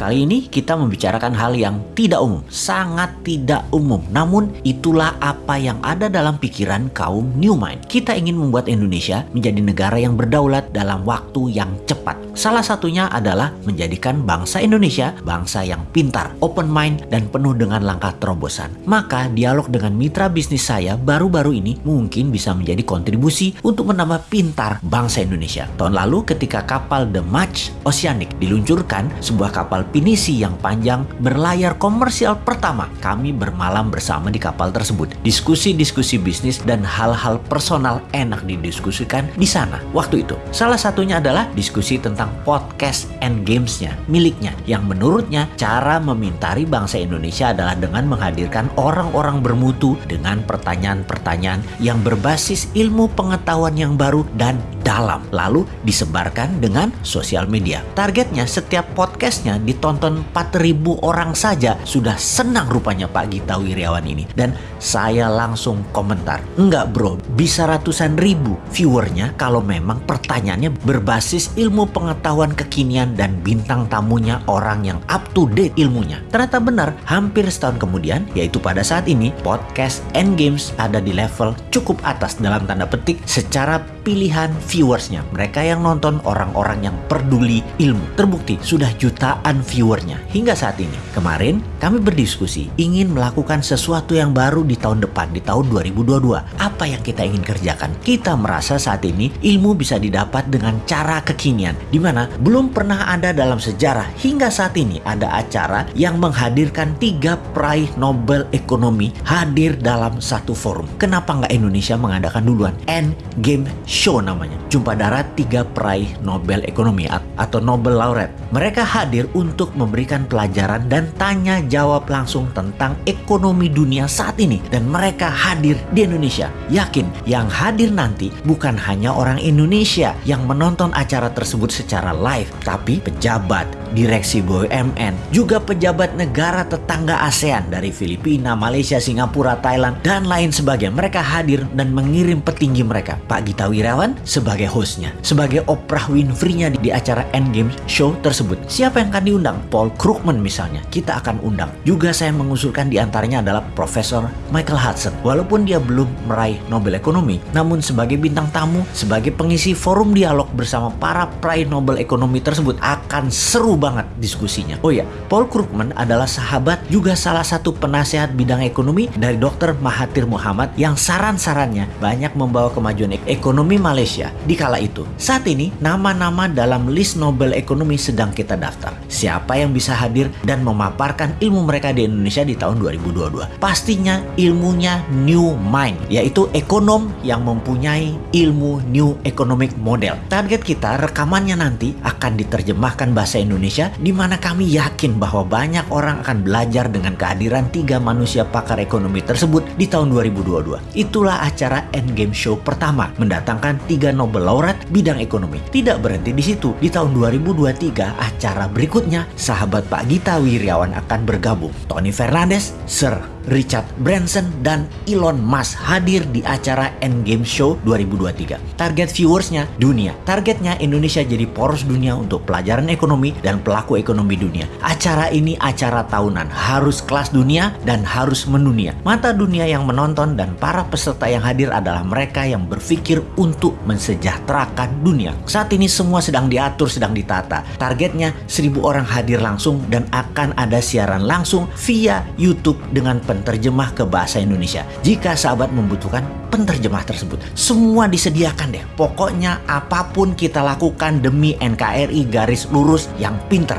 Kali ini kita membicarakan hal yang tidak umum, sangat tidak umum. Namun itulah apa yang ada dalam pikiran kaum New Mind. Kita ingin membuat Indonesia menjadi negara yang berdaulat dalam waktu yang cepat. Salah satunya adalah menjadikan bangsa Indonesia bangsa yang pintar, open mind, dan penuh dengan langkah terobosan. Maka dialog dengan mitra bisnis saya baru-baru ini mungkin bisa menjadi kontribusi untuk menambah pintar bangsa Indonesia. Tahun lalu ketika kapal The Match Oceanic diluncurkan, sebuah kapal pinisi yang panjang berlayar komersial pertama, kami bermalam bersama di kapal tersebut. Diskusi-diskusi bisnis dan hal-hal personal enak didiskusikan di sana waktu itu. Salah satunya adalah diskusi tentang podcast and gamesnya miliknya yang menurutnya cara memintari bangsa Indonesia adalah dengan menghadirkan orang-orang bermutu dengan pertanyaan-pertanyaan yang berbasis ilmu pengetahuan yang baru dan dalam lalu disebarkan dengan sosial media. Targetnya setiap podcastnya ditonton 4000 orang saja sudah senang rupanya Pak Gita Wiryawan ini dan saya langsung komentar enggak bro bisa ratusan ribu viewernya kalau memang pertanyaannya berbasis ilmu pengetahuan kekinian dan bintang tamunya orang yang up to date ilmunya. Ternyata benar hampir setahun kemudian yaitu pada saat ini podcast Endgames ada di level cukup atas dalam tanda petik secara pilihan viewersnya. Mereka yang nonton orang-orang yang peduli ilmu. Terbukti sudah jutaan viewernya hingga saat ini. Kemarin kami berdiskusi ingin melakukan sesuatu yang baru di tahun depan, di tahun 2022. Apa yang kita ingin kerjakan? Kita merasa saat ini ilmu bisa didapat dengan cara kekinian, di mana belum pernah ada dalam sejarah hingga saat ini ada acara yang menghadirkan tiga peraih Nobel Ekonomi hadir dalam satu forum. Kenapa nggak Indonesia mengadakan duluan? End Game Show namanya. Jumpa darat tiga peraih Nobel Ekonomi atau Nobel Laureate. Mereka hadir untuk memberikan pelajaran dan tanya jawab langsung tentang ekonomi dunia saat ini. Dan mereka hadir di Indonesia. Yakin yang hadir nanti bukan hanya orang Indonesia yang menonton acara tersebut secara live. Tapi pejabat, direksi BUMN, juga pejabat negara tetangga ASEAN dari Filipina, Malaysia, Singapura, Thailand, dan lain sebagainya. Mereka hadir dan mengirim petinggi mereka. Pak Gita Wirawan sebagai hostnya, sebagai Oprah Winfrey-nya di, di acara Endgame Show tersebut. Siapa yang akan diundang? Paul Krugman misalnya, kita akan undang. Juga saya mengusulkan di antaranya adalah Profesor Michael Hudson. Walaupun dia belum meraih Nobel Ekonomi, namun sebagai bintang tamu, sebagai pengisi forum dialog bersama para peraih Nobel Ekonomi tersebut akan seru banget diskusinya. Oh ya, Paul Krugman adalah sahabat juga salah satu penasehat bidang ekonomi dari Dr. Mahathir Muhammad yang saran-sarannya banyak membawa kemajuan ekonomi Malaysia di kala itu. Saat ini, nama-nama dalam list Nobel Ekonomi sedang kita daftar. Siapa yang bisa hadir dan memaparkan ilmu mereka di Indonesia di tahun 2022? Pastinya ilmunya New Mind, yaitu ekonom yang mempunyai ilmu New Economic Model. Target kita rekamannya nanti akan diterjemahkan bahasa Indonesia di mana kami yakin bahwa banyak orang akan belajar dengan kehadiran tiga manusia pakar ekonomi tersebut di tahun 2022. Itulah acara Endgame Show pertama, mendatangkan tiga Nobel Laureate bidang ekonomi. Tidak berhenti di situ. Di tahun 2023, acara berikutnya, sahabat Pak Gita Wiryawan akan bergabung. Tony Fernandes, Sir Richard Branson dan Elon Musk hadir di acara Endgame Show 2023. Target viewersnya dunia. Targetnya Indonesia jadi poros dunia untuk pelajaran ekonomi dan pelaku ekonomi dunia. Acara ini acara tahunan, harus kelas dunia dan harus mendunia. Mata dunia yang menonton dan para peserta yang hadir adalah mereka yang berpikir untuk mensejahterakan dunia. Saat ini semua sedang diatur, sedang ditata. Targetnya 1000 orang hadir langsung dan akan ada siaran langsung via YouTube dengan penterjemah ke bahasa Indonesia. Jika sahabat membutuhkan penterjemah tersebut, semua disediakan deh. Pokoknya apa pun kita lakukan demi NKRI garis lurus yang pinter.